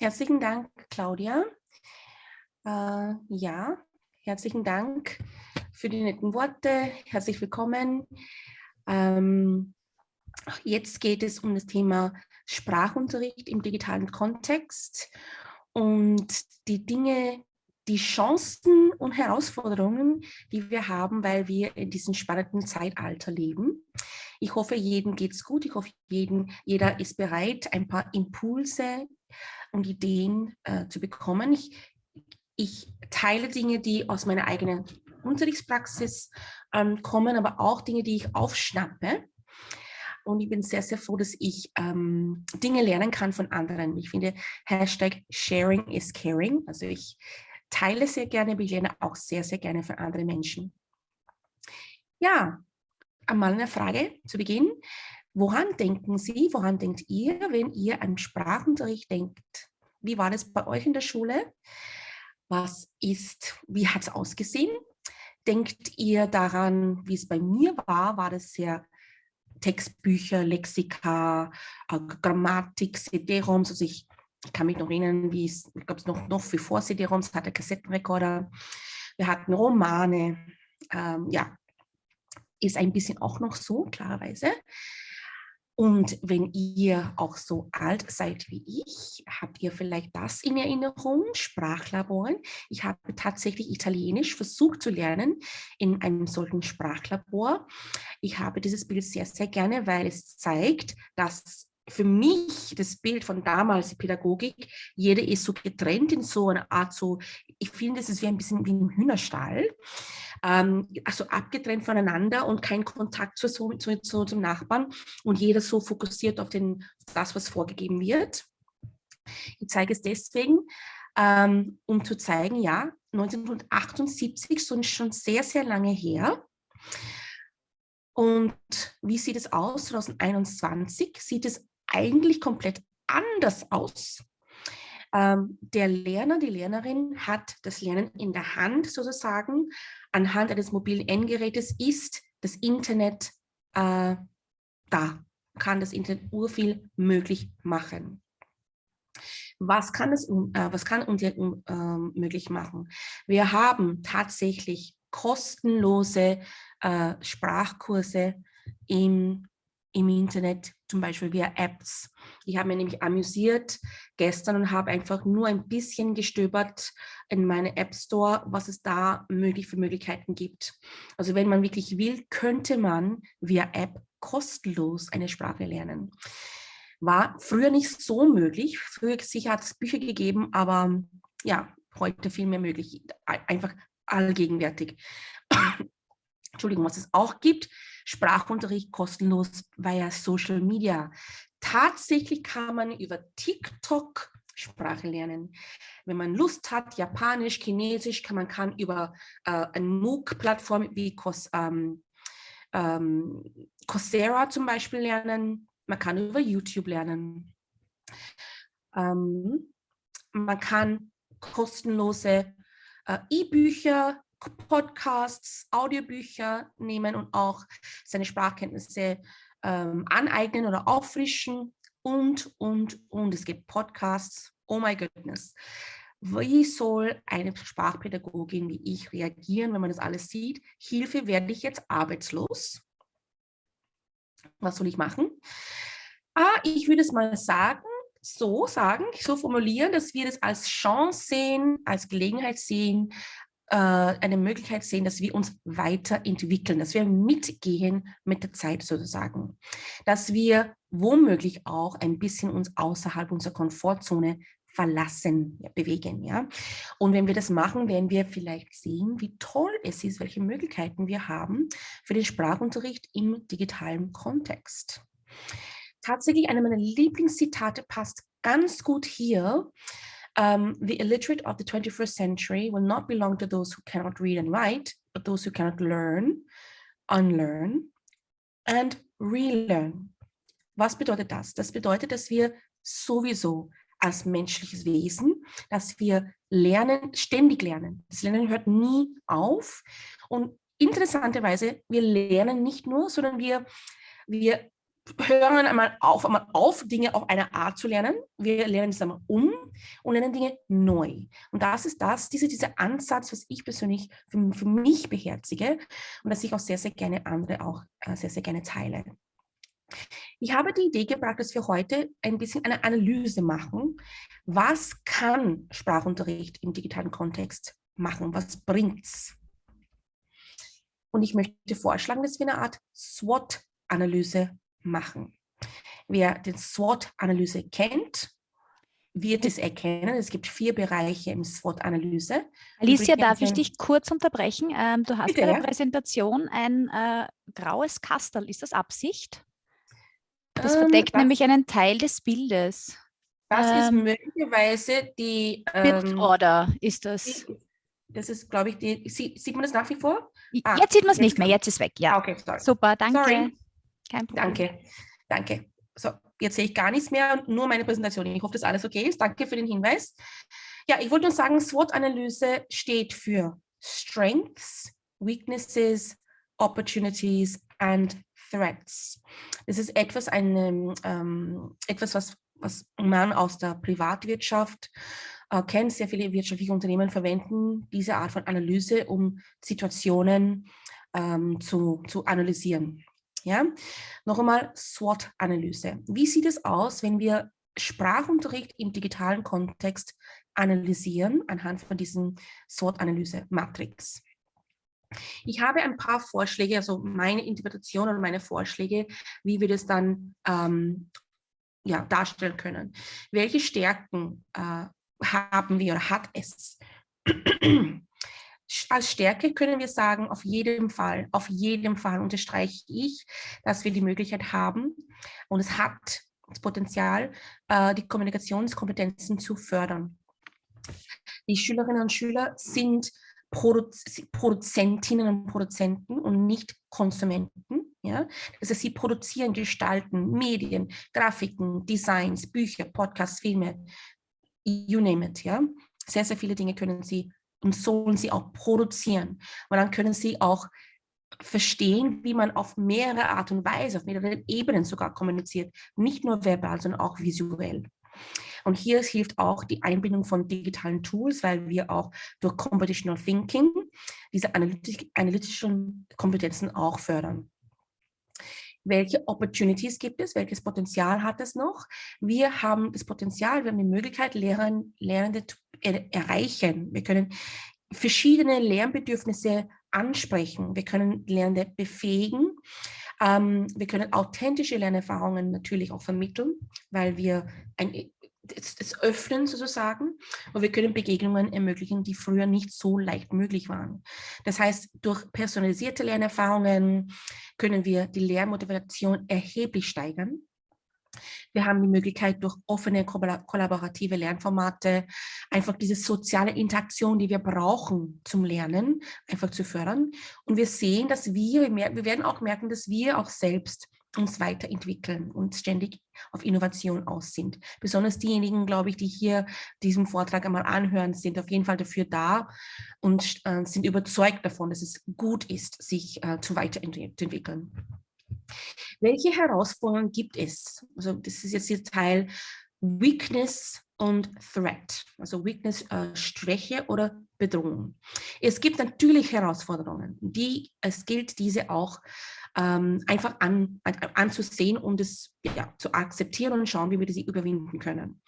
Herzlichen Dank, Claudia. Äh, ja, herzlichen Dank für die netten Worte. Herzlich willkommen. Ähm, jetzt geht es um das Thema Sprachunterricht im digitalen Kontext und die Dinge, die Chancen und Herausforderungen, die wir haben, weil wir in diesem spannenden Zeitalter leben. Ich hoffe, jedem geht es gut. Ich hoffe, jeden, jeder ist bereit, ein paar Impulse und Ideen äh, zu bekommen. Ich, ich teile Dinge, die aus meiner eigenen Unterrichtspraxis ähm, kommen, aber auch Dinge, die ich aufschnappe. Und ich bin sehr, sehr froh, dass ich ähm, Dinge lernen kann von anderen. Ich finde, Hashtag Sharing is Caring. Also ich teile sehr gerne, aber ich lerne auch sehr, sehr gerne von anderen Menschen. Ja, einmal eine Frage zu Beginn. Woran denken Sie, woran denkt ihr, wenn ihr an Sprachunterricht denkt? Wie war das bei euch in der Schule? Was ist, wie hat es ausgesehen? Denkt ihr daran, wie es bei mir war? War das sehr Textbücher, Lexika, äh, Grammatik, CD-ROMs? Also ich, kann mich noch erinnern, wie es, ich glaube, noch, noch für vor CD-ROMs hatte Kassettenrekorder. Wir hatten Romane. Ähm, ja, ist ein bisschen auch noch so, klarerweise. Und wenn ihr auch so alt seid wie ich, habt ihr vielleicht das in Erinnerung, Sprachlaboren. Ich habe tatsächlich Italienisch versucht zu lernen in einem solchen Sprachlabor. Ich habe dieses Bild sehr, sehr gerne, weil es zeigt, dass für mich das Bild von damals, die Pädagogik, jeder ist so getrennt in so einer Art, so, ich finde, es ist wie ein bisschen wie ein Hühnerstall, ähm, also abgetrennt voneinander und kein Kontakt zu, zu, zu, zum Nachbarn und jeder so fokussiert auf den, das, was vorgegeben wird. Ich zeige es deswegen, ähm, um zu zeigen, ja, 1978, so schon sehr, sehr lange her, und wie sieht es aus? 2021 sieht es eigentlich komplett anders aus. Ähm, der Lerner, die Lernerin hat das Lernen in der Hand sozusagen. Anhand eines mobilen Endgerätes ist das Internet äh, da, kann das Internet urviel möglich machen. Was kann es äh, was kann uns äh, möglich machen? Wir haben tatsächlich kostenlose äh, Sprachkurse im im Internet, zum Beispiel via Apps. Ich habe mich nämlich amüsiert gestern und habe einfach nur ein bisschen gestöbert in meine App Store, was es da möglich für Möglichkeiten gibt. Also wenn man wirklich will, könnte man via App kostenlos eine Sprache lernen. War früher nicht so möglich. Früher sicher hat es Bücher gegeben, aber ja, heute viel mehr möglich. Einfach allgegenwärtig. Entschuldigung, was es auch gibt, Sprachunterricht kostenlos via Social Media. Tatsächlich kann man über TikTok Sprache lernen. Wenn man Lust hat, Japanisch, Chinesisch, kann man kann über äh, eine MOOC-Plattform wie Cos, ähm, ähm, Coursera zum Beispiel lernen. Man kann über YouTube lernen. Ähm, man kann kostenlose äh, E-Bücher Podcasts, Audiobücher nehmen und auch seine Sprachkenntnisse ähm, aneignen oder auffrischen und, und, und. Es gibt Podcasts. Oh my goodness. Wie soll eine Sprachpädagogin wie ich reagieren, wenn man das alles sieht? Hilfe, werde ich jetzt arbeitslos? Was soll ich machen? Ah, ich würde es mal sagen, so sagen, so formulieren, dass wir das als Chance sehen, als Gelegenheit sehen, eine Möglichkeit sehen, dass wir uns weiterentwickeln, dass wir mitgehen mit der Zeit sozusagen, dass wir womöglich auch ein bisschen uns außerhalb unserer Komfortzone verlassen, ja, bewegen. Ja? Und wenn wir das machen, werden wir vielleicht sehen, wie toll es ist, welche Möglichkeiten wir haben für den Sprachunterricht im digitalen Kontext. Tatsächlich, eine meiner Lieblingszitate passt ganz gut hier. Um, the illiterate of the 21st century will not belong to those who cannot read and write, but those who cannot learn, unlearn and relearn. Was bedeutet das? Das bedeutet, dass wir sowieso als menschliches Wesen, dass wir lernen, ständig lernen. Das Lernen hört nie auf. Und interessanterweise, wir lernen nicht nur, sondern wir, wir hören einmal auf, einmal auf, Dinge auf eine Art zu lernen. Wir lernen es einmal um und lernen Dinge neu. Und das ist das, diese, dieser Ansatz, was ich persönlich für, für mich beherzige und dass ich auch sehr, sehr gerne andere auch äh, sehr, sehr gerne teile. Ich habe die Idee gebracht, dass wir heute ein bisschen eine Analyse machen. Was kann Sprachunterricht im digitalen Kontext machen? Was bringt's? Und ich möchte vorschlagen, dass wir eine Art SWOT-Analyse machen. Wer den SWOT-Analyse kennt, wird es erkennen. Es gibt vier Bereiche im SWOT-Analyse. Alicia, darf ich dich kurz unterbrechen? Ähm, du hast Bitte, bei der ja? Präsentation ein äh, graues Kastel. Ist das Absicht? Das ähm, verdeckt das, nämlich einen Teil des Bildes. Das ähm, ist möglicherweise die... Ähm, Order ist das. Das ist, glaube ich, die, sieht man das nach wie vor? Ah, jetzt sieht man es nicht mehr, jetzt ist weg, ja. Okay, sorry. Super, danke. Sorry. Kein Problem. Danke, danke. So, jetzt sehe ich gar nichts mehr, nur meine Präsentation. Ich hoffe, dass alles okay ist. Danke für den Hinweis. Ja, ich wollte nur sagen, SWOT-Analyse steht für Strengths, Weaknesses, Opportunities and Threats. Das ist etwas, eine, ähm, etwas was, was man aus der Privatwirtschaft äh, kennt. Sehr viele wirtschaftliche Unternehmen verwenden diese Art von Analyse, um Situationen ähm, zu, zu analysieren. Ja? Noch einmal SWOT-Analyse. Wie sieht es aus, wenn wir Sprachunterricht im digitalen Kontext analysieren anhand von diesem SWOT-Analyse-Matrix? Ich habe ein paar Vorschläge, also meine Interpretation und meine Vorschläge, wie wir das dann ähm, ja, darstellen können. Welche Stärken äh, haben wir oder hat es? Als Stärke können wir sagen, auf jeden Fall, auf jeden Fall unterstreiche ich, dass wir die Möglichkeit haben und es hat das Potenzial, äh, die Kommunikationskompetenzen zu fördern. Die Schülerinnen und Schüler sind Produzentinnen und Produzenten und nicht Konsumenten. Ja? Das heißt, sie produzieren, gestalten Medien, Grafiken, Designs, Bücher, Podcasts, Filme, you name it. Ja? Sehr, sehr viele Dinge können sie und sollen sie auch produzieren. Und dann können sie auch verstehen, wie man auf mehrere Art und Weise, auf mehreren Ebenen sogar kommuniziert, nicht nur verbal, sondern auch visuell. Und hier hilft auch die Einbindung von digitalen Tools, weil wir auch durch Computational Thinking diese analytischen Kompetenzen auch fördern. Welche Opportunities gibt es? Welches Potenzial hat es noch? Wir haben das Potenzial, wir haben die Möglichkeit, Lernende zu erreichen. Wir können verschiedene Lernbedürfnisse ansprechen. Wir können Lernende befähigen. Ähm, wir können authentische Lernerfahrungen natürlich auch vermitteln, weil wir ein, das, das öffnen sozusagen und wir können Begegnungen ermöglichen, die früher nicht so leicht möglich waren. Das heißt, durch personalisierte Lernerfahrungen können wir die Lernmotivation erheblich steigern. Wir haben die Möglichkeit, durch offene kollaborative Lernformate einfach diese soziale Interaktion, die wir brauchen zum Lernen, einfach zu fördern. Und wir sehen, dass wir, wir werden auch merken, dass wir auch selbst uns weiterentwickeln und ständig auf Innovation aus sind. Besonders diejenigen, glaube ich, die hier diesen Vortrag einmal anhören, sind auf jeden Fall dafür da und äh, sind überzeugt davon, dass es gut ist, sich äh, zu weiterentwickeln. Welche Herausforderungen gibt es? Also das ist jetzt der Teil Weakness und Threat, also Weakness, äh, Schwäche oder Bedrohung. Es gibt natürlich Herausforderungen, die es gilt, diese auch ähm, einfach an, an, anzusehen und es ja, zu akzeptieren und schauen, wie wir sie überwinden können.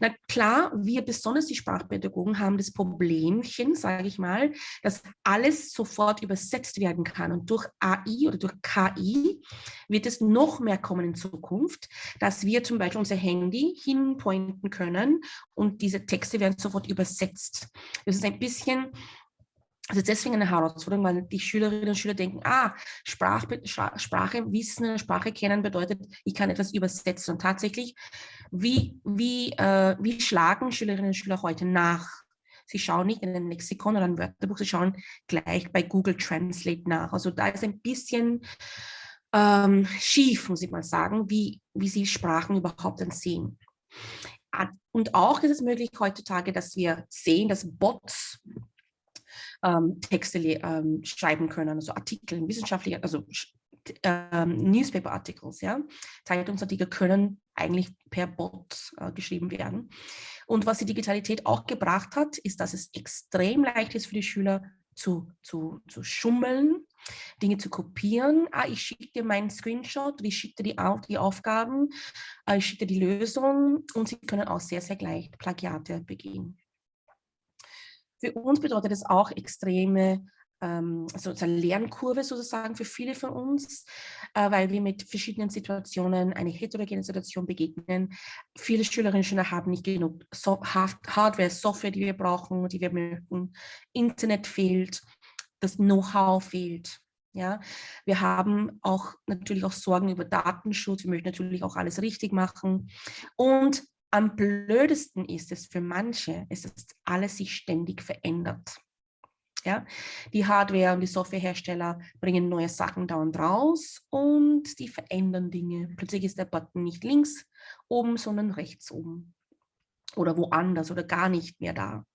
Na klar, wir besonders die Sprachpädagogen haben das Problemchen, sage ich mal, dass alles sofort übersetzt werden kann und durch AI oder durch KI wird es noch mehr kommen in Zukunft, dass wir zum Beispiel unser Handy hinpointen können und diese Texte werden sofort übersetzt. Das ist ein bisschen also deswegen eine Herausforderung, weil die Schülerinnen und Schüler denken, ah, Sprach, Sprache wissen, Sprache kennen bedeutet, ich kann etwas übersetzen. Und tatsächlich, wie, wie, äh, wie schlagen Schülerinnen und Schüler heute nach? Sie schauen nicht in ein Lexikon oder ein Wörterbuch, sie schauen gleich bei Google Translate nach. Also da ist ein bisschen ähm, schief, muss ich mal sagen, wie, wie sie Sprachen überhaupt dann sehen. Und auch ist es möglich heutzutage, dass wir sehen, dass Bots ähm, Texte ähm, schreiben können, also Artikel, wissenschaftliche, also ähm, Newspaper Articles, ja. Zeitungsartikel können eigentlich per Bot äh, geschrieben werden. Und was die Digitalität auch gebracht hat, ist, dass es extrem leicht ist für die Schüler zu, zu, zu schummeln, Dinge zu kopieren. Ah, ich schicke dir meinen Screenshot, ich schicke dir die, die Aufgaben, äh, ich schicke dir die Lösung und sie können auch sehr, sehr gleich Plagiate begehen. Für uns bedeutet es auch extreme also eine Lernkurve sozusagen für viele von uns, äh, weil wir mit verschiedenen Situationen eine heterogene Situation begegnen. Viele Schülerinnen und Schüler haben nicht genug Hardware, Software, die wir brauchen, die wir möchten. Internet fehlt, das Know-how fehlt. Ja, wir haben auch natürlich auch Sorgen über Datenschutz. Wir möchten natürlich auch alles richtig machen. Und am blödesten ist es für manche, ist, dass alles sich ständig verändert. Ja? Die Hardware- und die Softwarehersteller bringen neue Sachen dauernd raus und die verändern Dinge. Plötzlich ist der Button nicht links oben, sondern rechts oben oder woanders oder gar nicht mehr da.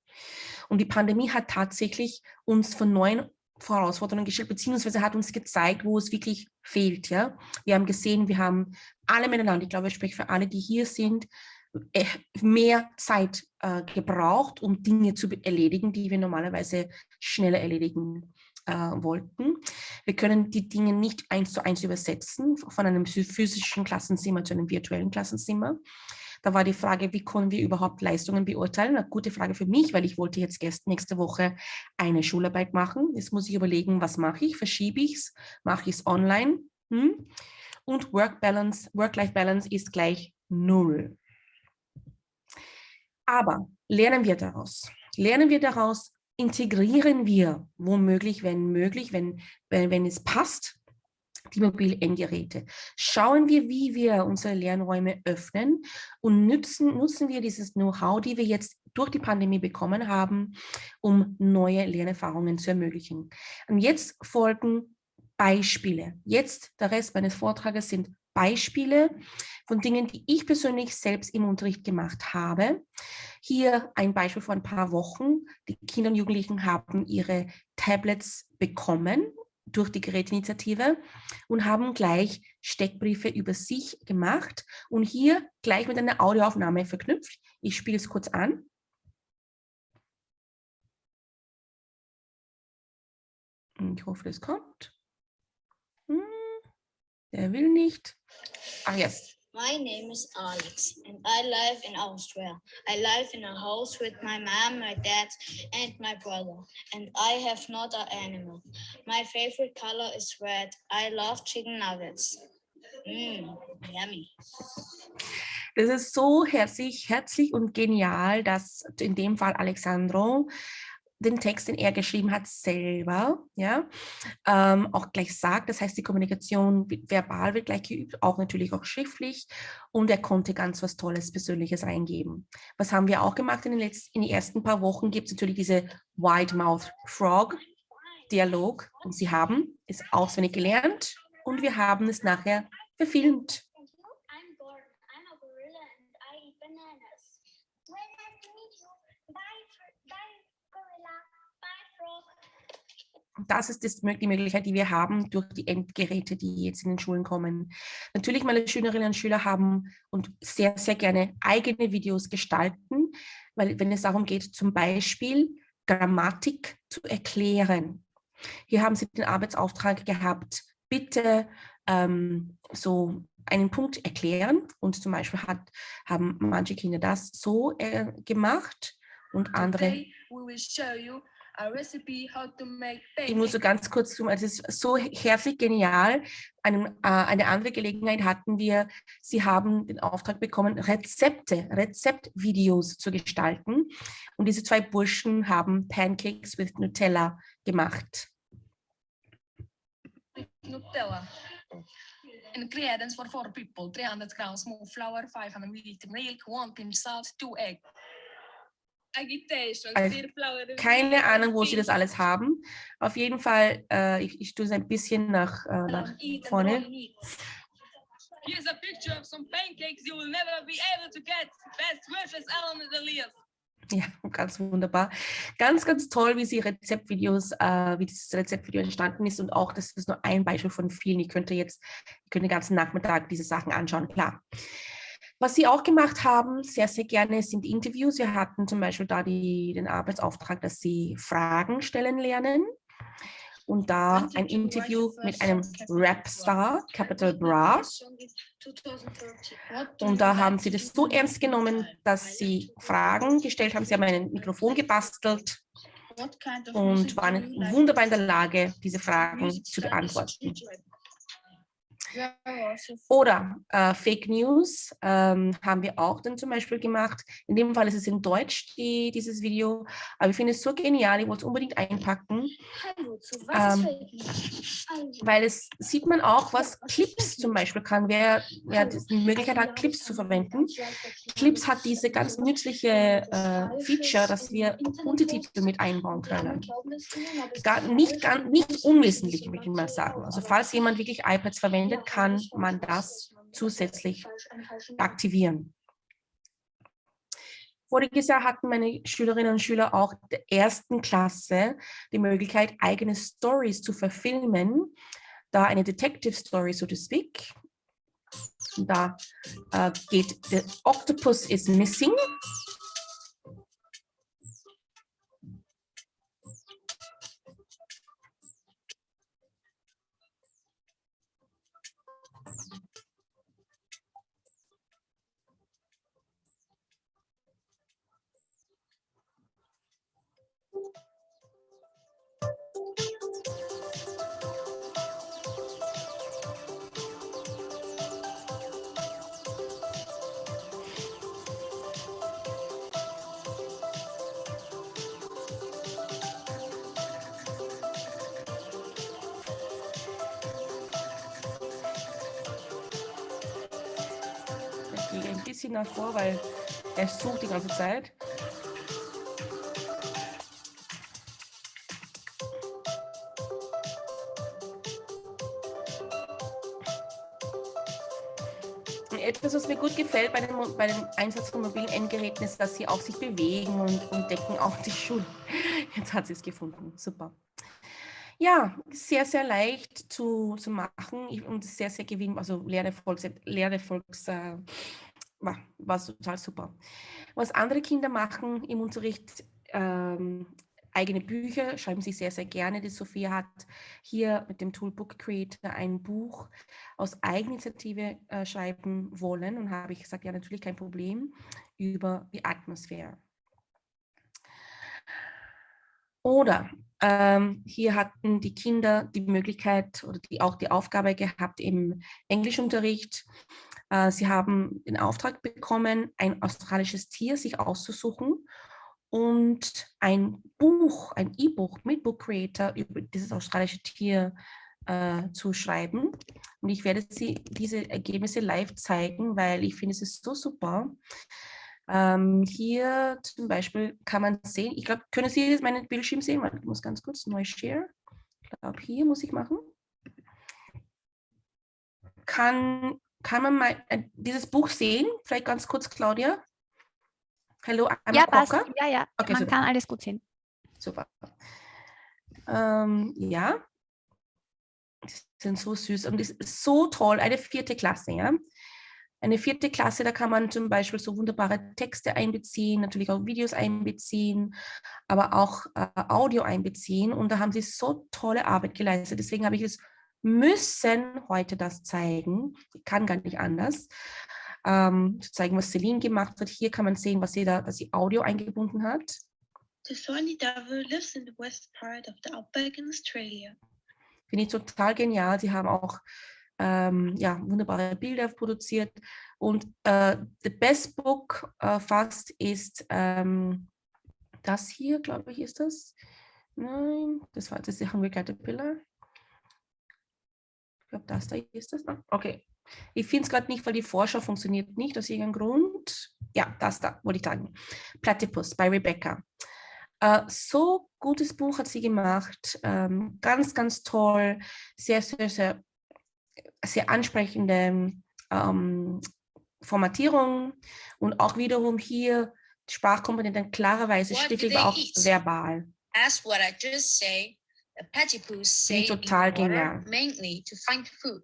Und die Pandemie hat tatsächlich uns von neuen Herausforderungen gestellt, beziehungsweise hat uns gezeigt, wo es wirklich fehlt. Ja? Wir haben gesehen, wir haben alle miteinander, ich glaube, ich spreche für alle, die hier sind, äh, mehr Zeit äh, gebraucht, um Dinge zu erledigen, die wir normalerweise schneller erledigen äh, wollten. Wir können die Dinge nicht eins zu eins übersetzen, von einem physischen Klassenzimmer zu einem virtuellen Klassenzimmer. Da war die Frage, wie können wir überhaupt Leistungen beurteilen? Eine gute Frage für mich, weil ich wollte jetzt nächste Woche eine Schularbeit machen. Jetzt muss ich überlegen, was mache ich? Verschiebe ich es? Mache ich es online? Hm? Und Work-Life-Balance ist gleich null. Aber lernen wir daraus. Lernen wir daraus, integrieren wir womöglich, wenn möglich, wenn, wenn, wenn es passt, die mobilen Endgeräte. Schauen wir, wie wir unsere Lernräume öffnen und nutzen, nutzen wir dieses Know-how, die wir jetzt durch die Pandemie bekommen haben, um neue Lernerfahrungen zu ermöglichen. Und jetzt folgen Beispiele. Jetzt, der Rest meines Vortrages sind Beispiele von Dingen, die ich persönlich selbst im Unterricht gemacht habe. Hier ein Beispiel vor ein paar Wochen. Die Kinder und Jugendlichen haben ihre Tablets bekommen durch die Gerätinitiative und haben gleich Steckbriefe über sich gemacht und hier gleich mit einer Audioaufnahme verknüpft. Ich spiele es kurz an. Ich hoffe, das kommt. Hm, der will nicht. Ach, jetzt. My name is Alex and I live in Austria. I live in a house with my mom, my dad and my brother. And I have not an animal. My favorite color is red. I love chicken nuggets. Mmm, yummy. Das ist so herzlich, herzlich und genial, dass in dem Fall Alexandro den Text, den er geschrieben hat, selber ja, ähm, auch gleich sagt. Das heißt, die Kommunikation verbal wird gleich geübt, auch natürlich auch schriftlich. Und er konnte ganz was Tolles, Persönliches reingeben. Was haben wir auch gemacht in den, letzten, in den ersten paar Wochen? Gibt es natürlich diese Wide Mouth Frog Dialog. Und sie haben es auswendig gelernt und wir haben es nachher verfilmt. Das ist das, die Möglichkeit, die wir haben durch die Endgeräte, die jetzt in den Schulen kommen. Natürlich, meine Schülerinnen und Schüler haben und sehr, sehr gerne eigene Videos gestalten, weil wenn es darum geht, zum Beispiel Grammatik zu erklären. Hier haben sie den Arbeitsauftrag gehabt, bitte ähm, so einen Punkt erklären und zum Beispiel hat, haben manche Kinder das so äh, gemacht und andere. Today we will show you ich muss so ganz kurz tun, es ist so herzlich genial. Eine, äh, eine andere Gelegenheit hatten wir, Sie haben den Auftrag bekommen, Rezepte, Rezeptvideos zu gestalten. Und diese zwei Burschen haben Pancakes with Nutella gemacht. Nutella. Ingredients for four people, 300 grams small flour, 500 milliliter milk, one pinch salt, two eggs. Also, keine Ahnung, wo sie das alles haben. Auf jeden Fall, äh, ich, ich tue es ein bisschen nach, äh, nach vorne. Here's a picture of some pancakes you will never be able to get. Best wishes, Alan and Elias. Ja, ganz wunderbar. Ganz, ganz toll, wie Sie Rezeptvideos, äh, wie dieses Rezeptvideo entstanden ist und auch, das ist nur ein Beispiel von vielen. Ich könnte jetzt, ich könnte den ganzen Nachmittag diese Sachen anschauen, klar. Was Sie auch gemacht haben, sehr, sehr gerne, sind Interviews. Wir hatten zum Beispiel da die, den Arbeitsauftrag, dass Sie Fragen stellen lernen und da ein Interview mit einem Rapstar, Capital Bra. Und da haben sie das so ernst genommen, dass sie Fragen gestellt haben. Sie haben ein Mikrofon gebastelt und waren wunderbar in der Lage, diese Fragen zu beantworten. Oder äh, Fake News ähm, haben wir auch dann zum Beispiel gemacht. In dem Fall ist es in Deutsch, die, dieses Video. Aber ich finde es so genial, ich wollte es unbedingt einpacken. Ähm, weil es sieht man auch, was Clips zum Beispiel kann. Wer, wer die Möglichkeit hat, Clips zu verwenden. Clips hat diese ganz nützliche äh, Feature, dass wir Untertitel mit einbauen können. Gar, nicht, gar, nicht unwesentlich, würde ich mal sagen. Also falls jemand wirklich iPads verwendet, kann man das zusätzlich aktivieren. Voriges Jahr hatten meine Schülerinnen und Schüler auch der ersten Klasse die Möglichkeit, eigene Stories zu verfilmen. Da eine Detective Story, so to speak. Da äh, geht The Octopus is Missing. Bisschen davor, weil er sucht die ganze Zeit. etwas, was mir gut gefällt bei dem, bei dem Einsatz von mobilen Endgeräten, ist, dass sie auch sich bewegen und, und decken auch die Schuhe. Jetzt hat sie es gefunden. Super. Ja, sehr, sehr leicht zu, zu machen und sehr, sehr gewinn, also Lehre Volks, Lehre Volks äh, war, war total super. Was andere Kinder machen im Unterricht, ähm, eigene Bücher, schreiben sie sehr, sehr gerne. Die Sophia hat hier mit dem Toolbook Creator ein Buch aus Eigeninitiative äh, schreiben wollen und habe ich gesagt, ja, natürlich kein Problem, über die Atmosphäre. Oder ähm, hier hatten die Kinder die Möglichkeit oder die, auch die Aufgabe gehabt im Englischunterricht, sie haben den Auftrag bekommen, ein australisches Tier sich auszusuchen und ein Buch, ein E-Book mit Book Creator über dieses australische Tier äh, zu schreiben. Und ich werde Sie diese Ergebnisse live zeigen, weil ich finde, es ist so super. Ähm, hier zum Beispiel kann man sehen, ich glaube, können Sie meinen Bildschirm sehen? Ich muss ganz kurz neu share. Ich glaube, hier muss ich machen. Kann kann man mal äh, dieses Buch sehen? Vielleicht ganz kurz, Claudia. Hallo, I'm ja, passt. Ja, ja, okay, man super. kann alles gut sehen. Super. Ähm, ja, die sind so süß und das ist so toll. Eine vierte Klasse, ja. Eine vierte Klasse, da kann man zum Beispiel so wunderbare Texte einbeziehen, natürlich auch Videos einbeziehen, aber auch äh, Audio einbeziehen. Und da haben sie so tolle Arbeit geleistet. Deswegen habe ich es müssen heute das zeigen. Ich kann gar nicht anders. Ähm, zu zeigen, was Celine gemacht hat. Hier kann man sehen, was sie da, dass sie Audio eingebunden hat. The Sony Dove lives in the west part of the outback in Australia. Finde ich total genial. Sie haben auch ähm, ja, wunderbare Bilder produziert. Und äh, the best book äh, fast ist ähm, das hier, glaube ich, ist das. Nein, das war das ist die Hungry Caterpillar. Ich glaube, das da ist das. Okay. Ich finde es gerade nicht, weil die Vorschau funktioniert nicht aus irgendeinem Grund. Ja, das da, wollte ich sagen. Platypus bei Rebecca. Uh, so gutes Buch hat sie gemacht. Ähm, ganz, ganz toll. Sehr, sehr, sehr, sehr ansprechende ähm, Formatierung. Und auch wiederum hier Sprachkomponenten klarerweise aber auch verbal. As what I just say, say total genial. mainly to find food.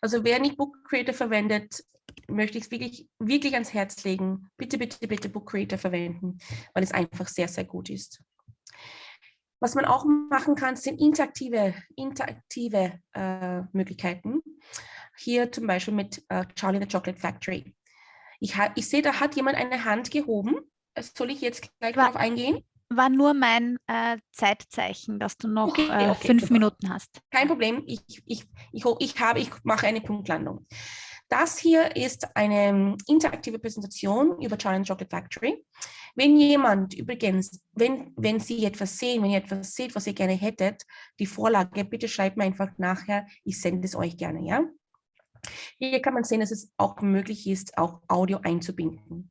Also wer nicht Book Creator verwendet, möchte ich es wirklich, wirklich ans Herz legen. Bitte, bitte, bitte Book Creator verwenden, weil es einfach sehr, sehr gut ist. Was man auch machen kann, sind interaktive, interaktive äh, Möglichkeiten. Hier zum Beispiel mit äh, Charlie the Chocolate Factory. Ich, ich sehe, da hat jemand eine Hand gehoben. Soll ich jetzt gleich darauf eingehen? War nur mein äh, Zeitzeichen, dass du noch okay, äh, okay, fünf super. Minuten hast. Kein Problem. Ich, ich, ich, ich, habe, ich mache eine Punktlandung. Das hier ist eine interaktive Präsentation über Charlie Chocolate Factory. Wenn jemand übrigens, wenn, wenn Sie etwas sehen, wenn ihr etwas seht, was ihr gerne hättet, die Vorlage, bitte schreibt mir einfach nachher, ich sende es euch gerne, ja? Hier kann man sehen, dass es auch möglich ist, auch Audio einzubinden.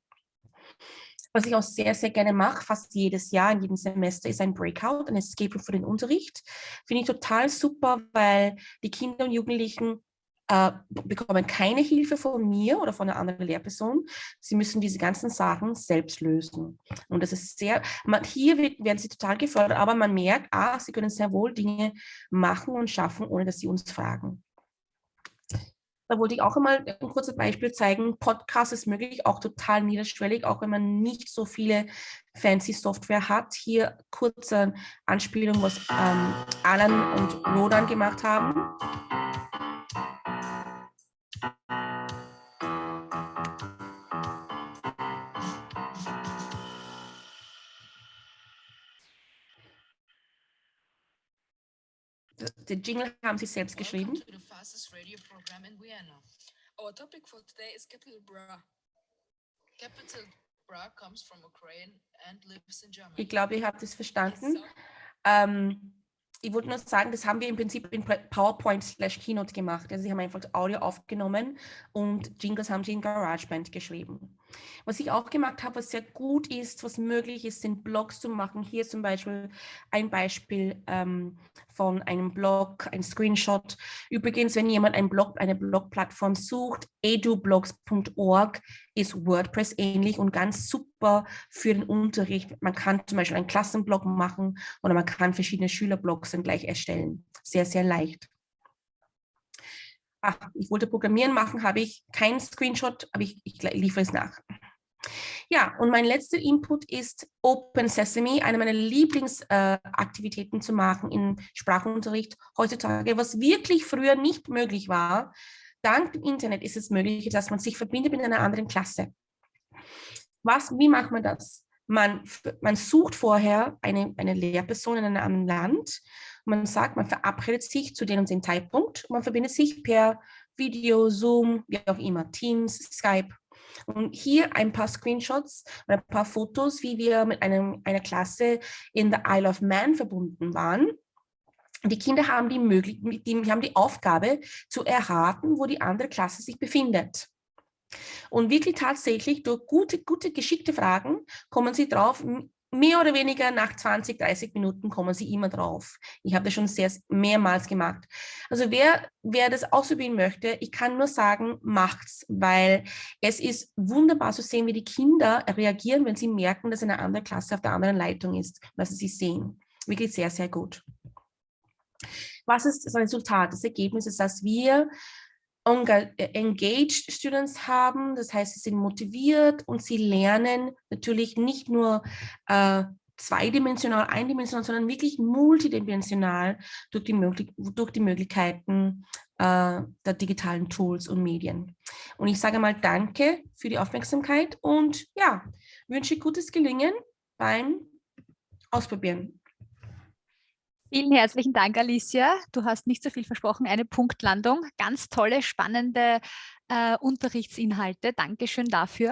Was ich auch sehr, sehr gerne mache, fast jedes Jahr, in jedem Semester, ist ein Breakout, ein Escape für den Unterricht. Finde ich total super, weil die Kinder und Jugendlichen äh, bekommen keine Hilfe von mir oder von einer anderen Lehrperson. Sie müssen diese ganzen Sachen selbst lösen. Und das ist sehr, man, hier wird, werden sie total gefördert, aber man merkt, ah, sie können sehr wohl Dinge machen und schaffen, ohne dass sie uns fragen. Da wollte ich auch einmal ein kurzes Beispiel zeigen. Podcast ist möglich, auch total niederschwellig, auch wenn man nicht so viele fancy Software hat. Hier kurze Anspielung, was ähm, Alan und Rodan gemacht haben. Den Jingle haben Sie selbst geschrieben. Our topic for today is Capital Bra. Capital Bra comes from Ukraine and lives in Germany. Ich glaube, ihr habt es verstanden. Ähm, ich wollte nur sagen, das haben wir im Prinzip in PowerPoint slash Keynote gemacht. Also sie haben einfach Audio aufgenommen und Jingles haben sie in GarageBand geschrieben. Was ich auch gemacht habe, was sehr gut ist, was möglich ist, sind Blogs zu machen. Hier zum Beispiel ein Beispiel ähm, von einem Blog, ein Screenshot. Übrigens, wenn jemand ein Blog, eine Blogplattform sucht, edublogs.org ist WordPress ähnlich und ganz super für den Unterricht. Man kann zum Beispiel einen Klassenblog machen oder man kann verschiedene Schülerblogs dann gleich erstellen. Sehr, sehr leicht ach, ich wollte Programmieren machen, habe ich keinen Screenshot, aber ich, ich liefere es nach. Ja, und mein letzter Input ist Open Sesame, eine meiner Lieblingsaktivitäten äh, zu machen im Sprachunterricht heutzutage, was wirklich früher nicht möglich war. Dank dem Internet ist es möglich, dass man sich verbindet mit einer anderen Klasse. Was, wie macht man das? Man, man sucht vorher eine, eine Lehrperson in einem anderen Land man sagt, man verabredet sich zu dem und dem Zeitpunkt man verbindet sich per Video, Zoom, wie auch immer, Teams, Skype. Und hier ein paar Screenshots ein paar Fotos, wie wir mit einem, einer Klasse in der Isle of Man verbunden waren. Die Kinder haben die, Möglichkeit, die haben die Aufgabe zu erraten, wo die andere Klasse sich befindet. Und wirklich tatsächlich durch gute, gute, geschickte Fragen kommen sie drauf, mehr oder weniger nach 20, 30 Minuten kommen sie immer drauf. Ich habe das schon sehr mehrmals gemacht. Also wer, wer das ausprobieren möchte, ich kann nur sagen, macht's, weil es ist wunderbar zu sehen, wie die Kinder reagieren, wenn sie merken, dass eine andere Klasse auf der anderen Leitung ist, was sie sehen. Wirklich sehr, sehr gut. Was ist das Resultat? Das Ergebnis ist, dass wir engaged Students haben, das heißt, sie sind motiviert und sie lernen natürlich nicht nur äh, zweidimensional, eindimensional, sondern wirklich multidimensional durch die, Möglich durch die Möglichkeiten äh, der digitalen Tools und Medien. Und ich sage mal Danke für die Aufmerksamkeit und ja, wünsche gutes Gelingen beim Ausprobieren. Vielen herzlichen Dank, Alicia. Du hast nicht so viel versprochen, eine Punktlandung. Ganz tolle, spannende äh, Unterrichtsinhalte. Dankeschön dafür.